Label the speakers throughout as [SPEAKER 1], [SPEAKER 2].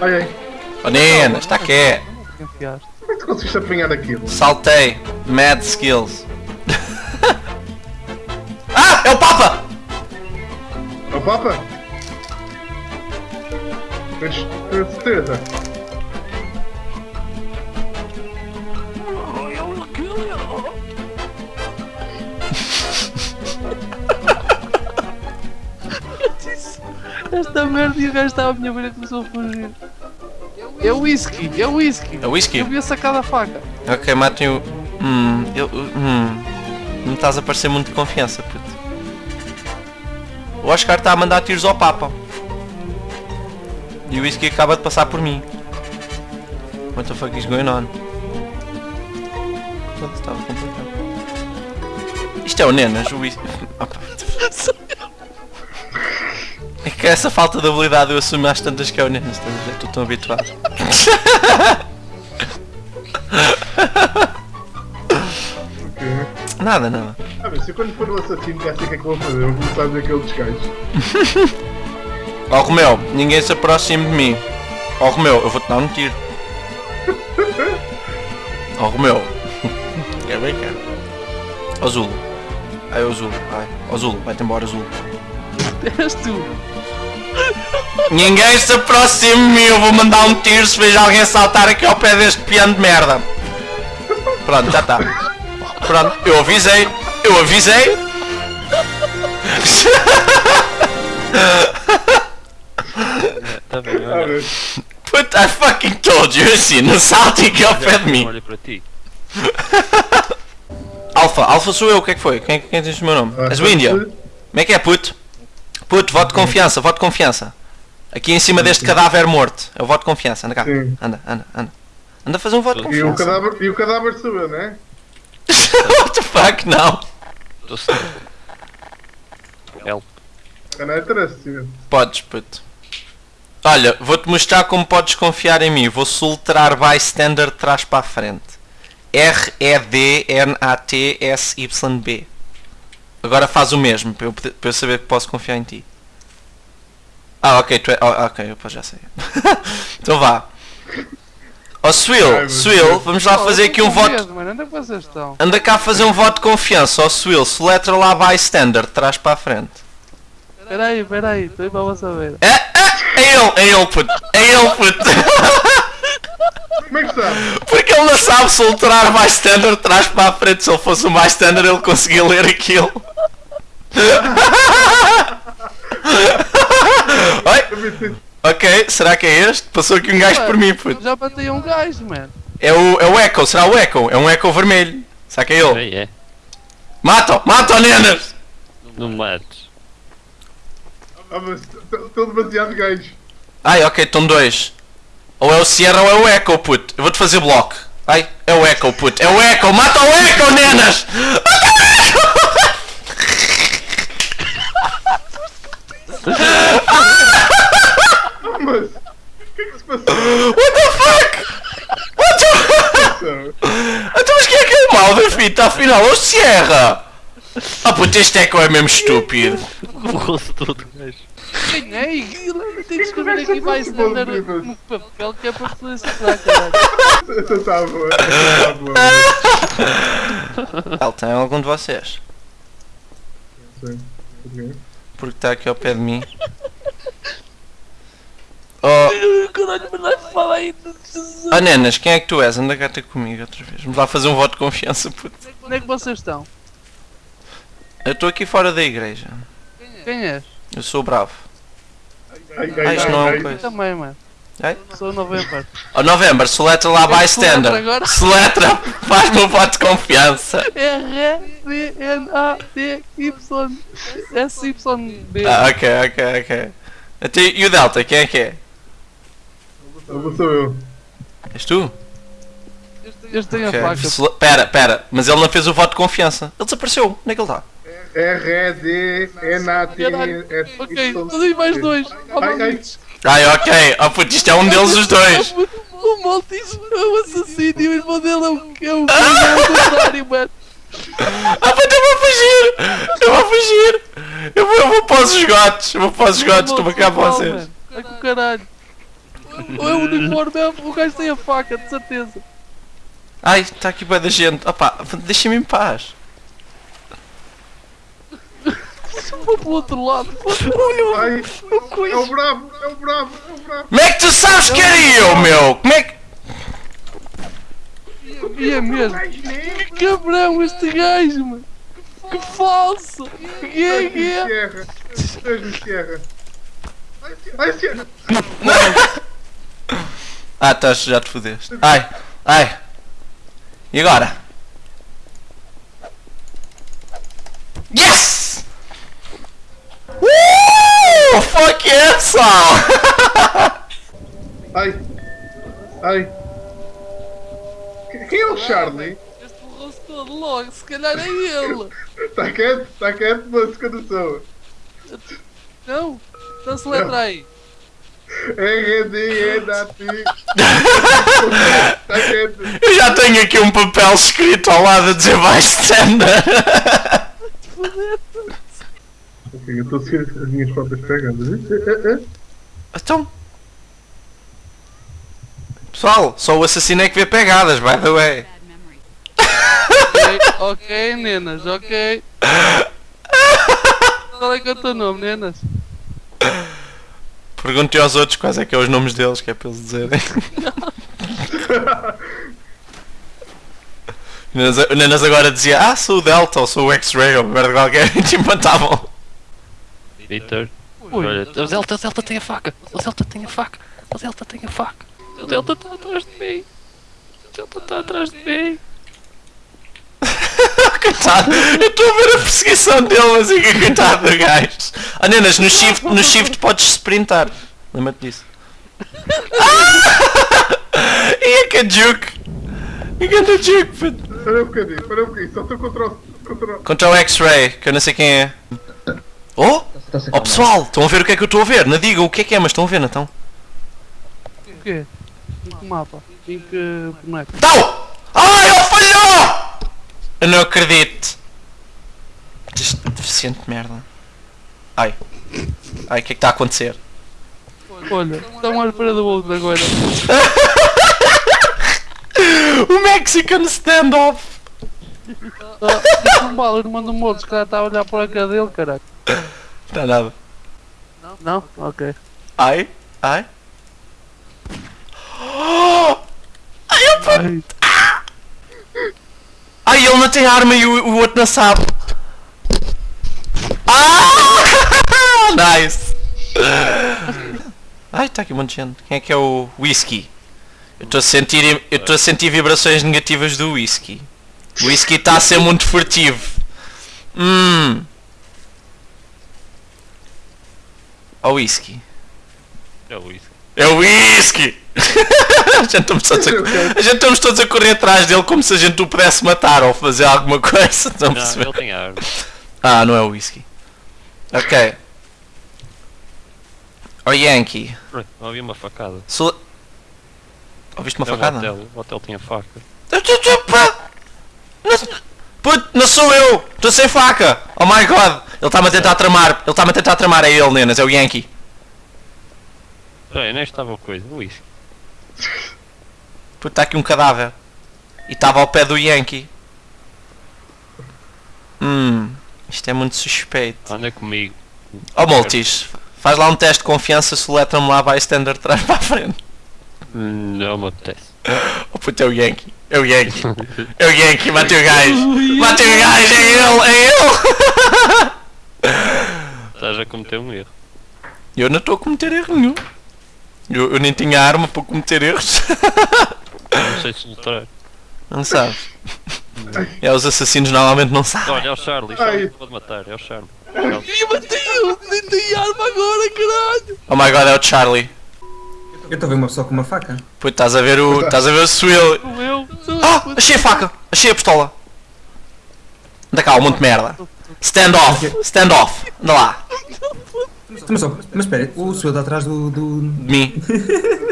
[SPEAKER 1] Ai ai.
[SPEAKER 2] Oh está aqui.
[SPEAKER 1] Como é que tu conseguiste apanhar aquilo?
[SPEAKER 2] Saltei. Mad skills. ah! É o Papa!
[SPEAKER 1] É o Papa? Tens tens certeza?
[SPEAKER 3] Esta merda e o gajo estava à minha beira e começou a fugir. É whisky, é whisky.
[SPEAKER 2] É whisky?
[SPEAKER 3] Eu vi a faca.
[SPEAKER 2] Ok, matem o. Hum, eu. Hum. Não estás a parecer muito de confiança, puto. O Oscar está a mandar tiros ao Papa. E o whisky acaba de passar por mim. What the fuck is going on? Estava complicado. Isto é o Nenas, o whisky. É que essa falta de habilidade eu assumo às tantas que é o Nenas, estás a ver? Estou tão habituado. Nada, nada.
[SPEAKER 1] Ah, mas se eu quando for o assassino já sei o que é que vou fazer. Vou começar a ver aquele descanso.
[SPEAKER 2] Ó Romeu, ninguém se aproxime de mim. Ó Romeu, eu vou-te dar um tiro. Ó Romeu. Quer brincar? Ó Zul. Ai, ó Zul. Ai, ó Zul, vai-te embora, Zul.
[SPEAKER 3] És tu.
[SPEAKER 2] Ninguém se aproxime de mim, eu vou mandar um tiro se vejo alguém saltar aqui ao pé deste piano de merda. Pronto, já está. Pronto, eu avisei. Eu avisei.
[SPEAKER 4] Tá bem,
[SPEAKER 1] Ah,
[SPEAKER 4] olha.
[SPEAKER 1] mas
[SPEAKER 2] Put, I fucking told you assim, não salte aqui ao pé de mim.
[SPEAKER 4] Olha para ti.
[SPEAKER 2] Alfa, Alfa sou eu, o que é que foi? Quem, quem diz o meu nome?
[SPEAKER 1] ah,
[SPEAKER 2] És o Índia? Como é que é, puto? Puto, voto de confiança, voto de confiança. Aqui em cima deste cadáver morto. É o voto de confiança, anda cá.
[SPEAKER 1] Sim.
[SPEAKER 2] Anda, anda, anda. Anda a fazer um voto de
[SPEAKER 1] E o
[SPEAKER 2] confiança.
[SPEAKER 1] cadáver, e o cadáver sou eu, não é?
[SPEAKER 2] What the fuck, não.
[SPEAKER 4] Estou certo. Help.
[SPEAKER 1] Não sim.
[SPEAKER 2] Podes, puto. Olha, vou-te mostrar como podes confiar em mim. Vou soltar bystander de trás para a frente. R-E-D-N-A-T-S-Y-B. Agora faz o mesmo, para eu, poder- para eu saber que posso confiar em ti. Ah, ok, tu é... oh, ok, eu pá, já sei. então vá. Ó oh, Swill, Swill, vamos lá
[SPEAKER 3] Oh,
[SPEAKER 2] fazer aqui um voto...
[SPEAKER 3] é?
[SPEAKER 2] Anda cá a fazer um voto de confiança, ó Swill, soletra lá bystander de trás para a frente.
[SPEAKER 3] Peraí, peraí, estou aí para você ver.
[SPEAKER 2] É, é, é ele, é ele, puto. É ele, puto.
[SPEAKER 1] Como é que está?
[SPEAKER 2] Porque ele não sabe soltar bystander de trás para a frente. Se ele fosse um bystander, ele conseguia ler aquilo. Oi? Ok, será que é este? Passou aqui um gajo por mim, puto.
[SPEAKER 3] Já batei um gajo, mano.
[SPEAKER 2] É o, é o Echo, será o Echo? É um Echo vermelho. Será que é ele?
[SPEAKER 4] É.
[SPEAKER 2] Mata-o, mata-o, nenas!
[SPEAKER 4] Não me mates.
[SPEAKER 1] Ah, mas estou demasiado gajo.
[SPEAKER 2] Ai, ok, estão dois. Ou é o Sierra ou é o Echo, puto. Eu vou-te fazer bloco. Ai, é o Echo, puto. É o Echo, mata o Echo, nenas!
[SPEAKER 1] Ah, mas. O que é que se passou?
[SPEAKER 2] What the fuck? What the Então, mas quem é que é o mal da fita afinal? É o Sierra! Ah puto, este Echo é mesmo estúpido.
[SPEAKER 4] Borrou-se todo, gajo.
[SPEAKER 3] Ganhei! Tem que escrever aqui standard
[SPEAKER 1] boa,
[SPEAKER 3] no papel que é para poder acertar, caralho.
[SPEAKER 1] Essa está boa. Essa está boa.
[SPEAKER 2] Ele tem algum de vocês?
[SPEAKER 1] Sim.
[SPEAKER 2] Porque está aqui ao pé de mim. Oh,
[SPEAKER 3] Caralho, mas não fala aí.
[SPEAKER 2] oh nenas, quem é que tu és? Anda cá ter comigo outra vez. Vamos lá fazer um voto de confiança, puto.
[SPEAKER 3] Onde é que vocês estão?
[SPEAKER 2] Eu estou aqui fora da igreja.
[SPEAKER 3] Quem és?
[SPEAKER 2] Eu sou bravo.
[SPEAKER 1] Ai,
[SPEAKER 2] Ah, isto não é um
[SPEAKER 3] Eu
[SPEAKER 2] coisa.
[SPEAKER 3] também, mano.
[SPEAKER 2] Ai?
[SPEAKER 3] Sou novembro.
[SPEAKER 2] Oh November, soletra lá bystander. Soletra, faz-me um voto de confiança.
[SPEAKER 3] R-D-N-A-D-Y-S-Y-B.
[SPEAKER 2] Ah, ok, ok, ok. Até, e o Delta, quem é que é?
[SPEAKER 1] Não sou eu.
[SPEAKER 2] És tu?
[SPEAKER 3] Este tem a
[SPEAKER 2] Ok.
[SPEAKER 3] faca.
[SPEAKER 2] Pera, pera, mas ele não fez o voto de confiança. Ele desapareceu. Onde é que ele está?
[SPEAKER 1] R-E-D-N-A-T-S.
[SPEAKER 3] Ok, tudo aí mais dois.
[SPEAKER 1] Ai, ai.
[SPEAKER 2] Ai, ok. Oh puto, isto é um deles os dois.
[SPEAKER 3] O Maltis é o assassino e o irmão dele é o que é o é contrário, mano.
[SPEAKER 2] Ah puto, eu vou fugir. Eu vou fugir. Eu vou, eu vou para os esgotos. Eu vou para os esgotos. Estou a cá para vocês.
[SPEAKER 3] É com o caralho. Ou é o uniforme, é, o gajo tem a faca, de certeza.
[SPEAKER 2] Ai, está aqui bué da gente. Opa, deixa-me em paz.
[SPEAKER 3] Vou para o outro lado.
[SPEAKER 1] Ai, é o bravo, é o bravo, é o bravo.
[SPEAKER 2] Como é que tu sabes que era eu, meu? Como é que...
[SPEAKER 3] E é mesmo. Que cabrão este gajo, mano. Que falso. Que é que é?
[SPEAKER 1] Deus-me Sierra. Ai, Sierra.
[SPEAKER 2] Ah, estás, já te fodeste. Ai, ai. E agora? Yes! Fuck yeah, só!
[SPEAKER 1] Ai, ai. Quem é o Charlie?
[SPEAKER 3] Este borrou-se todo logo, se calhar é ele.
[SPEAKER 1] Está quieto, está quieto, mas que eu não sou.
[SPEAKER 3] Não? Então se letra aí.
[SPEAKER 1] É, é, é, quieto.
[SPEAKER 2] Eu já tenho aqui um papel escrito ao lado a dizer bystander.
[SPEAKER 1] Ok, eu estou a seguir as minhas próprias pegadas. Eh, eh, eh.
[SPEAKER 2] Então. Pessoal, só o assassino é que vê pegadas, by the way.
[SPEAKER 3] Ok, ok, nenas, ok. Qual é que é o teu nome, nenas?
[SPEAKER 2] Perguntem aos outros quais é que é os nomes deles, que é para eles dizerem. O Nenas- Nenas agora dizia, ah, sou o Delta ou sou o X-Ray ou merda qualquer e te empatavam.
[SPEAKER 4] Peter.
[SPEAKER 3] Ui.
[SPEAKER 4] Olha, o Zelta, o tem a faca. O Zelta tem a faca. O Zelta tem a faca. O Zelta está atrás de mim. O Zelta está atrás de mim.
[SPEAKER 2] coitado, eu estou a ver a perseguição dele, mas é que coitado do gajo. Ah, Nenas, no shift, no shift podes sprintar. Lembra-te disso. Ah! E é que é. E que é juke, puto.
[SPEAKER 1] Espera um bocadinho, espera um bocadinho. Só estou. Contra o... Contra o
[SPEAKER 2] X-Ray, que eu não sei quem é. Oh! Oh pessoal, estão a ver o que é que eu estou a ver? Não digam o que é que é, mas estão a ver, não estão?
[SPEAKER 3] O quê? Em que mapa? Em que boneco?
[SPEAKER 2] Estão! Ai, ele falhou! Eu não acredito. Deficiente de merda. Ai. Ai, o que é que está a acontecer?
[SPEAKER 3] Olha, estão à espera do outro agora.
[SPEAKER 2] O Mexican standoff!
[SPEAKER 3] Ah, não vale, ele manda um outro, se calhar está a olhar para a cara dele, caralho.
[SPEAKER 2] Não nada.
[SPEAKER 3] Não? Ok.
[SPEAKER 2] Ai, ai. Ai, eu puto.
[SPEAKER 3] Ai,
[SPEAKER 2] Ai, ele não tem arma e o, o outro não sabe. Ah! nice! Ai, está aqui um monte de gente. Quem é que é o whisky? Eu estou a sentir, eu estou a sentir vibrações negativas do whisky. O whisky está a ser muito furtivo. Hum. O whisky.
[SPEAKER 4] É o isso.
[SPEAKER 2] É o whisky! a, gente estamos todos a, gente estamos todos a correr atrás dele como se a gente o pudesse matar ou fazer alguma coisa.
[SPEAKER 4] Não,
[SPEAKER 2] perceber?
[SPEAKER 4] ele tem arma.
[SPEAKER 2] Ah, não é o whisky. Ok. O Yankee.
[SPEAKER 4] Não havia uma facada.
[SPEAKER 2] Sou... Ouviste uma
[SPEAKER 4] É o
[SPEAKER 2] facada?
[SPEAKER 4] hotel. O hotel tinha faca.
[SPEAKER 2] Não- Puto, não sou eu! Estou sem faca! Oh my god! Ele está-me a tentar tramar! Ele está-me a tentar tramar, é ele, nenas, é o Yankee.
[SPEAKER 4] Ei, nem estava coisa. O isso.
[SPEAKER 2] Puto, está aqui um cadáver. E estava ao pé do Yankee. Hum, isto é muito suspeito.
[SPEAKER 4] Anda comigo.
[SPEAKER 2] Oh Multis, faz lá um teste de confiança se o letra-me lá vai standard de trás para a frente.
[SPEAKER 4] Não me apetece.
[SPEAKER 2] Oh puto, é o Yankee. É o Yankee. É o Yankee, matei o gajo. Matei o gajo, é ele, é ele.
[SPEAKER 4] Estás a cometer um erro.
[SPEAKER 2] Eu não estou a cometer erro nenhum. Eu, eu nem tinha arma para cometer erros.
[SPEAKER 4] Não sei se lutar.
[SPEAKER 2] Não sabes. É, os assassinos normalmente não sabem.
[SPEAKER 4] Olha, é o Charlie. Charlie pode matar. É o Charlie. Charlie.
[SPEAKER 3] e bateu! Nem tem arma agora, caralho!
[SPEAKER 2] Oh my god, é o Charlie.
[SPEAKER 5] Eu estou a ver uma pessoa com uma faca.
[SPEAKER 2] Puto, estás a ver o. Estás a ver o Swill.
[SPEAKER 3] Eu!
[SPEAKER 2] Ah!
[SPEAKER 3] eu!
[SPEAKER 2] Achei a faca! Achei a pistola! Anda cá, um monte de merda. Stand off! Stand off! Anda lá!
[SPEAKER 5] Mas, só, mas espera, o senhor está atrás do. do...
[SPEAKER 2] De mim.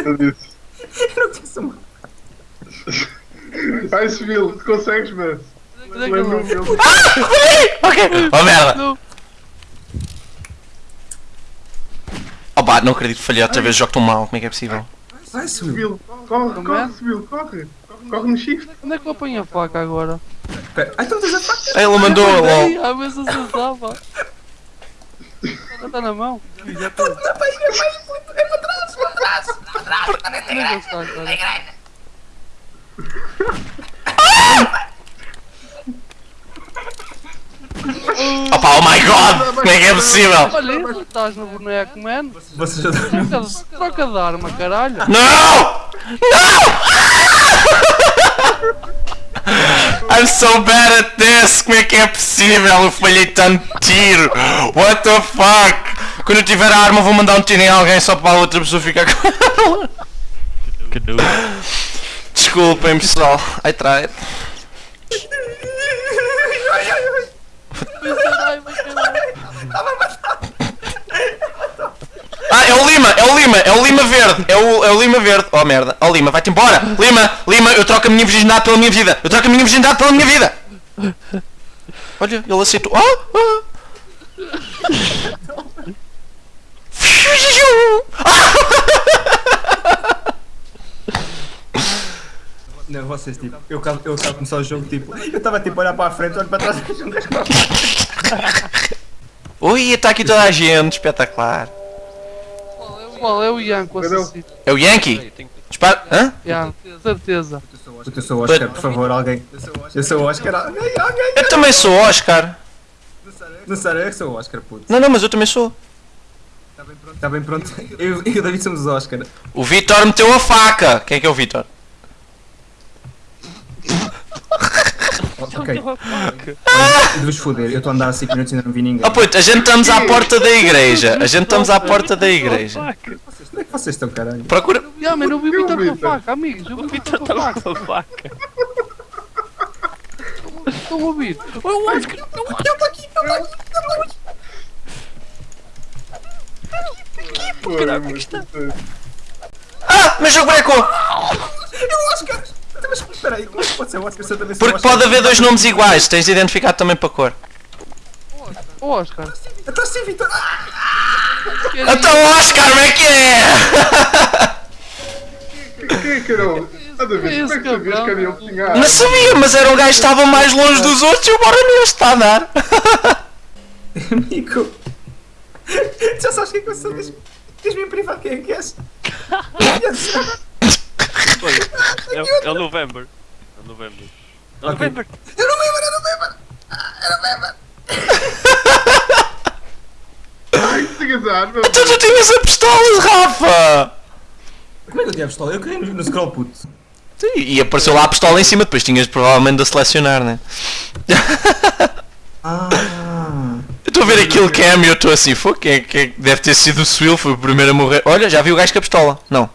[SPEAKER 1] Eu disse.
[SPEAKER 5] Não
[SPEAKER 1] Ai, tu consegues, mas.
[SPEAKER 3] É
[SPEAKER 1] Lembro-me dele.
[SPEAKER 2] Ok! Oh merda!
[SPEAKER 3] Não.
[SPEAKER 2] Oh pá, não acredito que falhei outra vez, jogo tão mal, como é que é possível?
[SPEAKER 5] Vai, Suil.
[SPEAKER 1] Subil, corre, corre,
[SPEAKER 3] é?
[SPEAKER 1] Corre. Corre no shift.
[SPEAKER 3] Onde é que eu apanho a faca agora?
[SPEAKER 5] Espera. Ai, tens a faca.
[SPEAKER 2] Ele mandou
[SPEAKER 3] Ai,
[SPEAKER 2] LOL.
[SPEAKER 3] a ver se acertava. Já está na mão. Já está.
[SPEAKER 5] É pai, puto, é para trás, para trás, para trás.
[SPEAKER 3] É que ele está agora?
[SPEAKER 2] Opa, oh my god! Como é que é possível?
[SPEAKER 3] Olha isso, estás no boneco, mano.
[SPEAKER 5] Você já dormiu?
[SPEAKER 3] Troca, troca de arma, caralho.
[SPEAKER 2] Não! Não! I'm so bad at this! Como é que é possível? Eu falhei tanto tiro! What the fuck? Quando eu tiver a arma vou mandar um tiro em alguém só para a outra pessoa ficar com ela.
[SPEAKER 4] Que noob.
[SPEAKER 2] Desculpem pessoal, I tried.
[SPEAKER 3] Ai, mas caralho.
[SPEAKER 2] É o Lima, é o Lima, é o Lima verde, é o, é o Lima verde. Oh merda, oh Lima, vai-te embora! Lima, Lima, eu troco a minha virgindade pela minha vida! Eu troco a minha virgindade pela minha vida! Olha, ele aceitou. Ah, ah.
[SPEAKER 5] Não, vocês, tipo, eu acabo eu de começar o jogo, tipo, eu estava tipo a olhar para a frente, olho para trás, um gajo com a
[SPEAKER 2] Ui, está aqui toda a gente, espetacular.
[SPEAKER 3] Qual é o Yanko
[SPEAKER 1] o-
[SPEAKER 3] assassino?
[SPEAKER 2] É o Yankee? Dispara. Hã?
[SPEAKER 3] Yanko, certeza.
[SPEAKER 5] Puta, eu sou o Oscar, por favor, alguém. Eu sou o Oscar, alguém, alguém.
[SPEAKER 2] Eu também sou Oscar.
[SPEAKER 5] Não sério, eu sou o Oscar, puto.
[SPEAKER 2] Não, não, mas eu também sou.
[SPEAKER 5] Está bem pronto. Eu e o David somos os Oscar.
[SPEAKER 2] O Vitor meteu a faca. Quem é que é o Vitor?
[SPEAKER 5] Ok. Deves foder, eu estou a andar há 5 minutos e ainda não vi ninguém.
[SPEAKER 2] Oh puto, a gente estamos à porta da igreja. A gente estamos à porta da igreja.
[SPEAKER 5] Onde é que vocês estão, caralho?
[SPEAKER 2] Procura.
[SPEAKER 3] Ya, mano, eu vi o
[SPEAKER 1] Eu
[SPEAKER 3] Vitor com a
[SPEAKER 1] Vitor.
[SPEAKER 3] faca, amigos. Eu vi o Vitor com a faca.
[SPEAKER 4] com a faca.
[SPEAKER 3] Estão a ouvir? Olha o Oscar.
[SPEAKER 1] Caralho, está?
[SPEAKER 2] Ah, meu jogo brecou!
[SPEAKER 5] É o Oscar! Então, Mas espera aí, como é que pode ser o Oscar se eu também sou
[SPEAKER 2] Porque
[SPEAKER 5] Oscar?
[SPEAKER 2] pode haver dois nomes iguais, tens de identificar também para cor.
[SPEAKER 3] O Oscar.
[SPEAKER 5] Então sim, Vitor!
[SPEAKER 2] Então Oscar, como é que é?
[SPEAKER 1] Quem é que era o... Ah, David, como é que que era ele que tinha
[SPEAKER 2] Não sabia, mas era um gajo que estava mais longe dos outros e o Bora nem está a dar.
[SPEAKER 5] Amigo! Já sabes quem é que eu sou? Diz- Diz-me em privado quem é que és?
[SPEAKER 4] É, o- é o November. É o November. É. November.
[SPEAKER 5] Eu não lembro, eu não lembro!
[SPEAKER 1] Ai, que a arma.
[SPEAKER 2] Então tu tinhas a pistola, Rafa!
[SPEAKER 5] Como é que eu tinha a pistola? Eu caí no, no scroll, puto.
[SPEAKER 2] Sim, E apareceu lá a pistola em cima, depois tinhas provavelmente de a selecionar, né?
[SPEAKER 5] Ah!
[SPEAKER 2] Eu estou a ver aquele cam e eu estou assim, foi quem é que deve ter sido o Swill, foi o primeiro a morrer. Olha, já vi o gajo com a pistola. Não.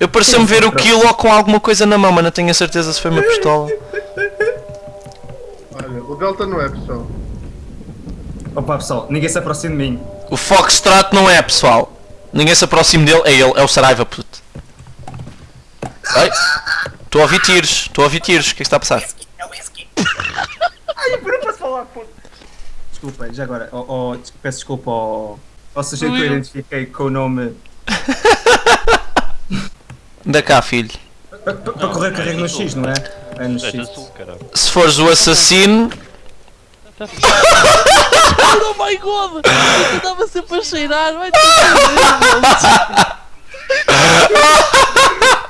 [SPEAKER 2] Eu pareceu-me ver o Kilo com alguma coisa na mão, mas não tenho a certeza se foi uma pistola.
[SPEAKER 1] Olha, o Delta não é, pessoal.
[SPEAKER 5] Opa, pessoal, ninguém se aproxima de mim.
[SPEAKER 2] O Foxtrot não é, pessoal. Ninguém se aproxime dele, é ele, é o Saraiva, puto. Ai, estou a ouvir tiros, estou a ouvir tiros, o que é que está a passar?
[SPEAKER 5] Ai, eu não posso falar, puto! Desculpa, já agora, oh, oh, peço desculpa ao, ao sujeito que eu identifiquei com o nome.
[SPEAKER 2] Anda cá, filho.
[SPEAKER 5] Para correr carrego no X, não é? É no
[SPEAKER 4] É
[SPEAKER 5] X.
[SPEAKER 2] Se fores o assassino,
[SPEAKER 3] Oh my god! Eu estava sempre a cheirar. Vai ter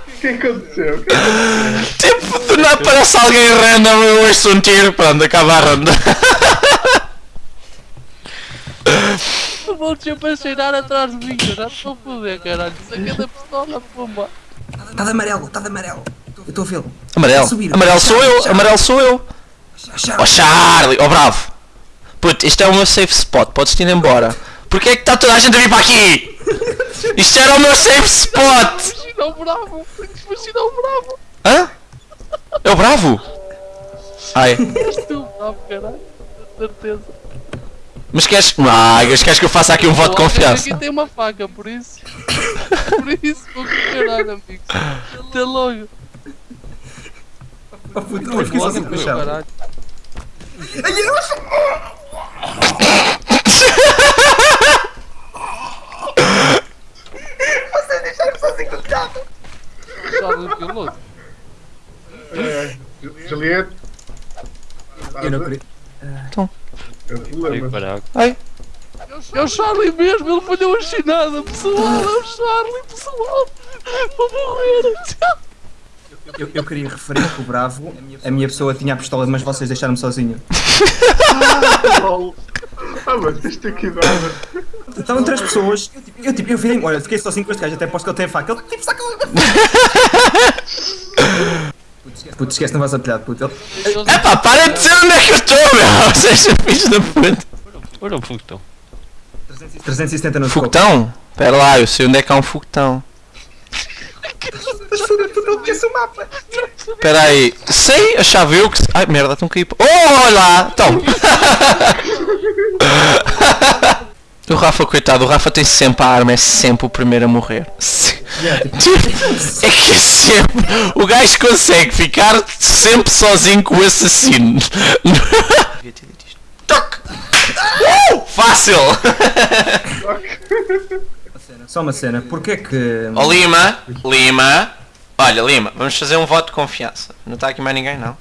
[SPEAKER 1] O que é que aconteceu? O que é que
[SPEAKER 2] tipo, do nada parece alguém random, eu ouço um tiro, pronto, acaba a ronda.
[SPEAKER 3] que Vou sempre a cheirar atrás de mim. Já estou a foder, caralho. Saca da pistola, pumba.
[SPEAKER 5] Está de amarelo, está de amarelo. Eu estou a vê-lo.
[SPEAKER 2] Amarelo,
[SPEAKER 5] Subir.
[SPEAKER 2] amarelo sou eu, amarelo sou eu. Oh Charlie, oh bravo. Puto, isto é o meu safe spot, podes-te ir embora. Porquê é que está toda a gente a vir para aqui? Isto era o meu safe spot!
[SPEAKER 3] Imagina o bravo. Imagina o bravo.
[SPEAKER 2] Hã? É o bravo? Ai,
[SPEAKER 3] És tu, bravo, caralho. Com certeza.
[SPEAKER 2] Mas queres. Ah, queres que eu faça aqui um voto de
[SPEAKER 3] O
[SPEAKER 2] confiança?
[SPEAKER 3] Aqui tem uma faca, por isso. Por isso, vou caralho, amigo. Até logo.
[SPEAKER 5] Oh, puto, eu fiquei sozinho com o chão.
[SPEAKER 3] caralho.
[SPEAKER 5] Vocês deixaram sozinho com o chão.
[SPEAKER 3] piloto.
[SPEAKER 1] É, Juliette.
[SPEAKER 5] Eu não queria.
[SPEAKER 1] É o
[SPEAKER 4] Ai,
[SPEAKER 1] problema.
[SPEAKER 4] caraca.
[SPEAKER 2] Ai,
[SPEAKER 3] É o Charlie mesmo, ele falhou a chinada, pessoal. É o Charlie, pessoal. Vou morrer.
[SPEAKER 5] Eu, eu queria referir que o Bravo, a minha pessoa tinha a pistola, mas vocês deixaram-me sozinho.
[SPEAKER 1] Ah, mas tens de ter cuidado.
[SPEAKER 5] Estavam três pessoas, eu tipo, eu virei olha, fiquei sozinho com este gajo, até posso que ele tem faca. Ele tipo, saca Puto, esquece, não vais apelhar, puto. Ele,
[SPEAKER 2] epá, para de dizer onde é que eu estou, meu! Seja filhos da puta.
[SPEAKER 4] Olha o foguetão.
[SPEAKER 5] 370 no.
[SPEAKER 2] Foguetão? Pera lá, eu sei onde é que há um foguetão. Espera aí, sei, achava eu que. Ai merda, estão a cair. Oh, olha lá! Então! o Rafa, coitado, o Rafa tem sempre a arma, é sempre o primeiro a morrer. Tipo, é que é sempre. O gajo consegue ficar sempre sozinho com o assassino. Toque! Uh, fácil!
[SPEAKER 5] Só uma cena, porquê que.
[SPEAKER 2] Ó Lima, Lima, olha Lima, vamos fazer um voto de confiança. Não está aqui mais ninguém, não?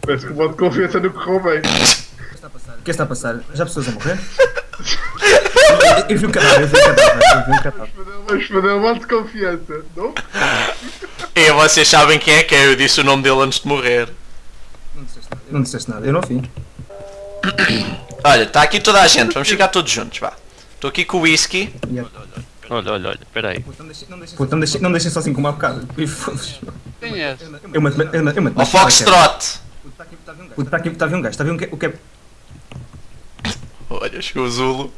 [SPEAKER 1] Parece que o modo de confiança não correu bem.
[SPEAKER 5] O que está a passar? Já pessoas a morrer? Eu, eu vi um cadáver, eu vi um cadáver, eu vi um cadáver.
[SPEAKER 1] Vamos fazer um modo de confiança, não?
[SPEAKER 2] E vocês sabem quem é que é, eu disse o nome dele antes de morrer.
[SPEAKER 5] Não disseste nada, eu não vi.
[SPEAKER 2] Olha, está aqui toda a gente, vamos ficar todos juntos, vá. Estou aqui com o whisky.
[SPEAKER 4] Olha, olha, olha, peraí.
[SPEAKER 5] Puto, não deixem, não deixem sozinho como há bocado.
[SPEAKER 3] Quem és?
[SPEAKER 5] Eu mato, eu mato.
[SPEAKER 2] Ao Foxtrot.
[SPEAKER 5] Está aqui, está a vir um gajo, está a vir um que- o que é.
[SPEAKER 2] Olha, chegou o Zulo.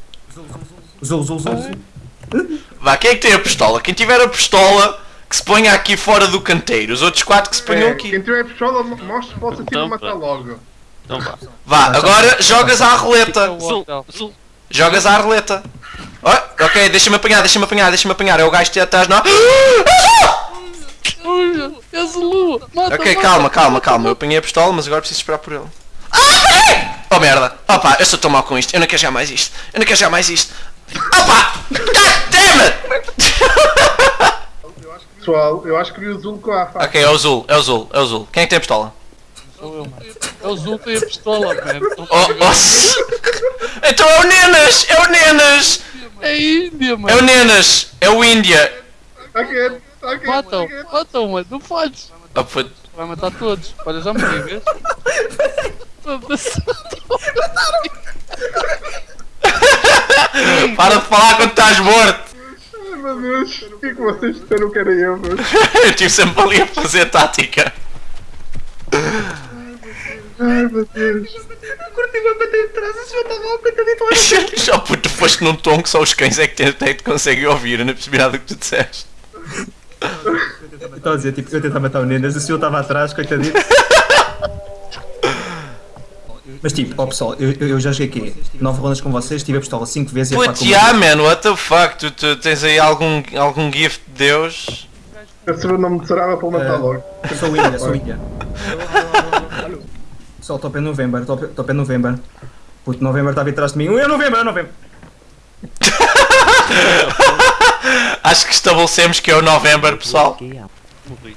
[SPEAKER 5] Zul, zul, zul, zul.
[SPEAKER 2] Vá, quem é que tem a pistola? Quem tiver a pistola, que se ponha aqui fora do canteiro. Os outros quatro que se ponham
[SPEAKER 1] É,
[SPEAKER 2] aqui.
[SPEAKER 1] quem tiver pistola, mostra para o assassino
[SPEAKER 4] Então,
[SPEAKER 1] matar logo.
[SPEAKER 4] Então vá.
[SPEAKER 2] Vá, agora jogas à roleta.
[SPEAKER 4] Zul, zul.
[SPEAKER 2] Jogas à roleta. Oh, ok, deixa-me apanhar, deixa-me apanhar, deixa-me apanhar. É o gajo que está atrás, não?
[SPEAKER 3] Olha, és o Lua. Mata,
[SPEAKER 2] Ok,
[SPEAKER 3] mata.
[SPEAKER 2] calma, calma, calma. Eu apanhei a pistola, mas agora preciso esperar por ele. Ah! Oh merda! Opa, eu estou tão mal com isto. Eu não quero jogar mais isto. Eu não quero jogar mais isto. Opa! God damn it!
[SPEAKER 1] Pessoal, eu acho que vi o Zul com a faca.
[SPEAKER 2] Ok, é o Zul, é o Zul, é o Zul. Quem é que tem a pistola?
[SPEAKER 3] Sou eu, mano. É o Zul tem a pistola, mano.
[SPEAKER 2] Oh, oh. Então é o Nenas! É o Nenas!
[SPEAKER 3] É Índia,
[SPEAKER 2] É o
[SPEAKER 3] mano.
[SPEAKER 2] Nenas! É o Índia!
[SPEAKER 1] Ok, ok.
[SPEAKER 3] Matam, matam, mano. Não podes.
[SPEAKER 2] Puto.
[SPEAKER 3] Vai matar todos. Olha, já morri, vês? Foda-se.
[SPEAKER 2] Para de falar quando estás morto!
[SPEAKER 1] Ai meu Deus, o que é que vocês disseram que era eu, meu?
[SPEAKER 2] Eu estive sempre ali a fazer tática.
[SPEAKER 1] Ai meu Deus.
[SPEAKER 5] Curti-me a bater de trás, esse já estava ao coitadito.
[SPEAKER 2] Só porque tu foste num tom que só os cães é que te, é que conseguem ouvir. Eu não percebi nada do que tu disseste.
[SPEAKER 5] Eu estava a dizer, tipo, eu tentava matar o Nenas, o senhor estava atrás, coitadito. Mas tipo, ó pessoal, eu, eu eu já joguei aqui 9 rondas com vocês, tive a pistola 5 vezes e a faca
[SPEAKER 2] yeah, man, what the fuck? Tu, tu tens aí algum, algum gift de Deus?
[SPEAKER 1] Esse não me serava para matar
[SPEAKER 5] É.
[SPEAKER 1] logo.
[SPEAKER 5] Eu sou Índia, sou Índia. Pessoal, top é novembro, top, top é novembro. Puto, novembro estava atrás de mim. É novembro, é novembro.
[SPEAKER 2] Acho que estabelecemos que é o November, pessoal.
[SPEAKER 4] Morri.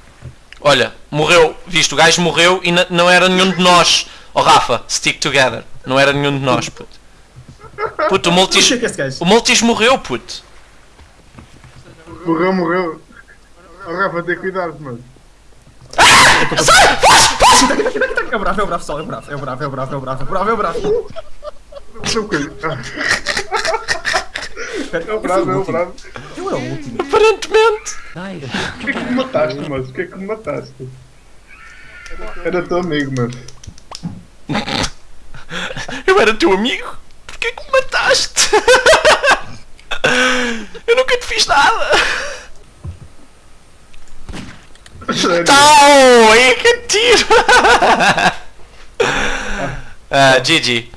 [SPEAKER 2] Olha, morreu, visto, o gajo morreu e não era nenhum de nós. Oh Rafa, stick together. Não era nenhum de nós, puto. Puto, o Multis, o Multis morreu, puto.
[SPEAKER 1] Morreu, morreu. Oh, Rafa, tem cuidado, mano.
[SPEAKER 5] É o bravo, é o bravo, pessoal, é o bravo, é o bravo, é o bravo, é o bravo, é o bravo, é o bravo.
[SPEAKER 1] Ah, É bravo, é bravo.
[SPEAKER 5] Eu era o último.
[SPEAKER 2] Aparentemente.
[SPEAKER 1] Porquê que me mataste, mas? Porquê que me mataste? Era teu amigo, mas.
[SPEAKER 2] Eu era teu amigo. Porquê que me mataste? Eu nunca te fiz nada. Tau! É que tiro! Ah, GG.